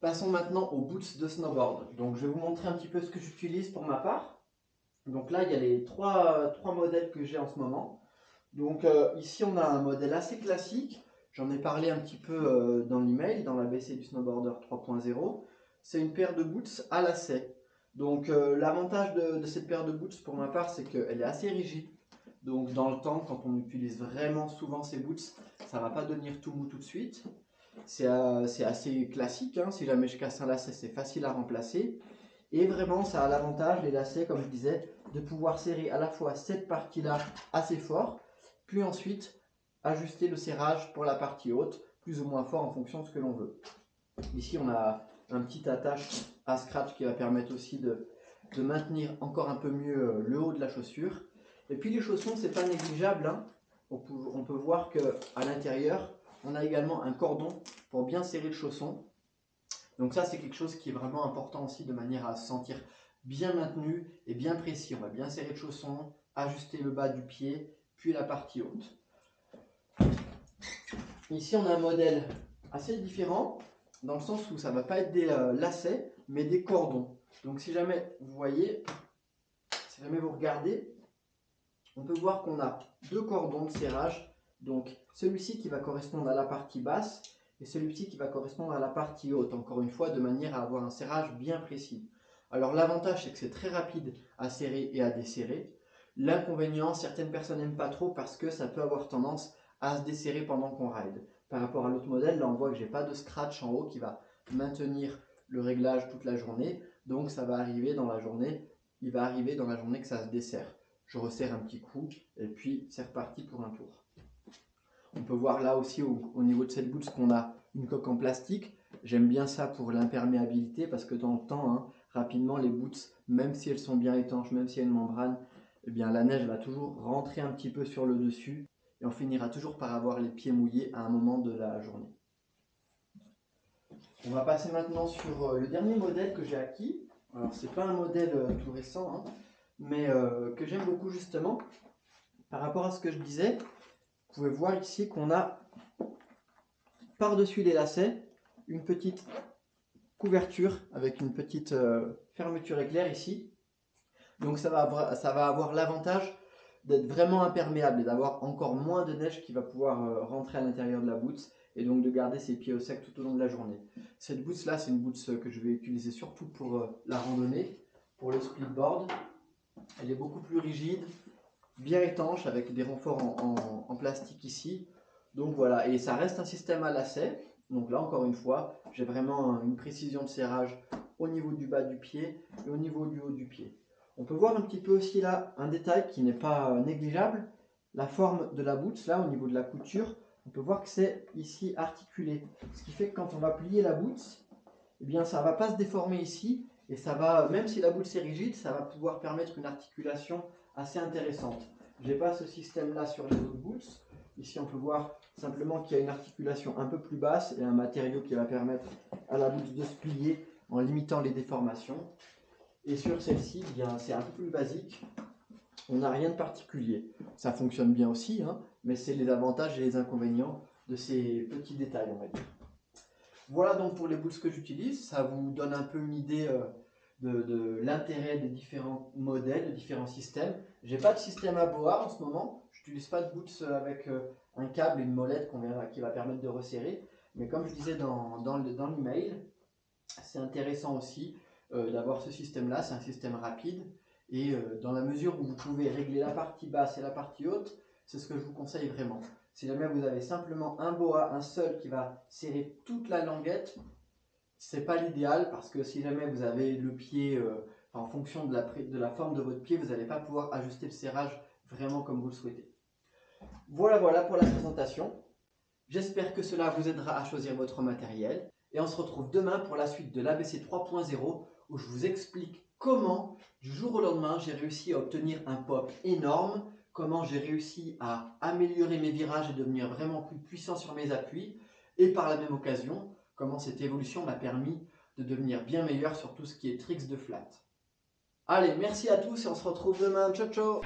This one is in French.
Passons maintenant aux boots de snowboard. Donc je vais vous montrer un petit peu ce que j'utilise pour ma part. Donc là, il y a les trois, modèles que j'ai en ce moment. Donc euh, ici, on a un modèle assez classique. J'en ai parlé un petit peu euh, dans l'email, dans l'ABC du snowboarder 3.0. C'est une paire de boots à lacets. Donc euh, l'avantage de, de, cette paire de boots pour ma part, c'est qu'elle est assez rigide. Donc dans le temps, quand on utilise vraiment souvent ces boots, ça ne va pas devenir tout mou tout de suite. C'est assez classique, hein. si jamais je casse un lacet, c'est facile à remplacer. Et vraiment, ça a l'avantage, les lacets, comme je disais, de pouvoir serrer à la fois cette partie-là assez fort, puis ensuite ajuster le serrage pour la partie haute, plus ou moins fort en fonction de ce que l'on veut. Ici, on a un petit attache à scratch qui va permettre aussi de, maintenir encore un peu mieux euh, le haut de la chaussure. Et puis les chaussons, c'est pas négligeable. Hein. On, peut, on, peut, voir qu'à l'intérieur, on a également un cordon pour bien serrer le chausson. Donc ça, c'est quelque chose qui est vraiment important aussi de manière à se sentir bien maintenu et bien précis. On va bien serrer le chausson, ajuster le bas du pied, puis la partie haute. Ici, on a un modèle assez différent, dans le sens où ça ne va pas être des euh, lacets, mais des cordons. Donc si jamais vous voyez, si jamais vous regardez, on peut voir qu'on a deux cordons de serrage. Donc celui-ci qui va correspondre à la partie basse et celui-ci qui va correspondre à la partie haute, encore une fois, de manière à avoir un serrage bien précis. Alors l'avantage, c'est que c'est très rapide à serrer et à desserrer. L'inconvénient, certaines personnes n'aiment pas trop parce que ça peut avoir tendance à se desserrer pendant qu'on ride. Par rapport à l'autre modèle, là on voit que j'ai pas de scratch en haut qui va maintenir le réglage toute la journée. Donc ça va arriver dans la journée, il va arriver dans la journée que ça se dessert. Je resserre un petit coup et puis c'est reparti pour un tour. On peut voir là aussi au, niveau de cette boot qu'on a une coque en plastique. J'aime bien ça pour l'imperméabilité parce que dans le temps, hein, rapidement les boots, même si elles sont bien étanches, même s'il y a une membrane, eh bien la neige va toujours rentrer un petit peu sur le dessus et on finira toujours par avoir les pieds mouillés à un moment de la journée. On va passer maintenant sur euh, le dernier modèle que j'ai acquis. Alors c'est pas un modèle euh, tout récent, hein, mais euh, que j'aime beaucoup justement. Par rapport à ce que je disais, vous pouvez voir ici qu'on a par-dessus les lacets une petite couverture avec une petite fermeture éclair ici. Donc ça va avoir l'avantage d'être vraiment imperméable et d'avoir encore moins de neige qui va pouvoir euh, rentrer à l'intérieur de la boots et donc de garder ses pieds au sec tout au long de la journée. Cette boots là, c'est une boots euh, que je vais utiliser surtout pour euh, la randonnée, pour le splitboard. Elle est beaucoup plus rigide, bien étanche avec des renforts en, plastique ici. Donc voilà, et ça reste un système à lacet. Donc là, encore une fois, j'ai vraiment une précision de serrage au niveau du bas du pied et au niveau du haut du pied. On peut voir un petit peu aussi là un détail qui n'est pas euh, négligeable, la forme de la boots là au niveau de la couture. On peut voir que c'est ici articulé, ce qui fait que quand on va plier la boots, eh bien ça va pas se déformer ici et ça va, même si la boots est rigide, ça va pouvoir permettre une articulation assez intéressante. Je n'ai pas ce système là sur les autres boots. Ici on peut voir simplement qu'il y a une articulation un peu plus basse et un matériau qui va permettre à la boots de se plier en limitant les déformations. Et sur celle-ci, eh c'est un peu plus basique. On n'a rien de particulier. Ça fonctionne bien aussi, hein, mais c'est les avantages et les inconvénients de ces petits détails, on va dire. Voilà donc pour les boots que j'utilise. Ça vous donne un peu une idée euh, de, l'intérêt des différents modèles, des différents systèmes. J'ai pas de système à boa en ce moment. Je n'utilise pas de boots avec euh, un câble et une molette qui va permettre de resserrer. Mais comme je disais dans, dans l'email, c'est intéressant aussi euh, d'avoir ce système-là. C'est un système rapide. Et euh, dans la mesure où vous pouvez régler la partie basse et la partie haute, c'est ce que je vous conseille vraiment. Si jamais vous avez simplement un boa, un seul qui va serrer toute la languette, c'est pas l'idéal parce que si jamais vous avez le pied euh, en fonction de la, de la forme de votre pied, vous n'allez pas pouvoir ajuster le serrage vraiment comme vous le souhaitez. Voilà, voilà pour la présentation. J'espère que cela vous aidera à choisir votre matériel. Et on se retrouve demain pour la suite de l'ABC 3.0 où je vous explique comment, du jour au lendemain, j'ai réussi à obtenir un pop énorme, comment j'ai réussi à améliorer mes virages et devenir vraiment plus puissant sur mes appuis, et par la même occasion, comment cette évolution m'a permis de devenir bien meilleur sur tout ce qui est tricks de flat. Allez, merci à tous et on se retrouve demain. Ciao, ciao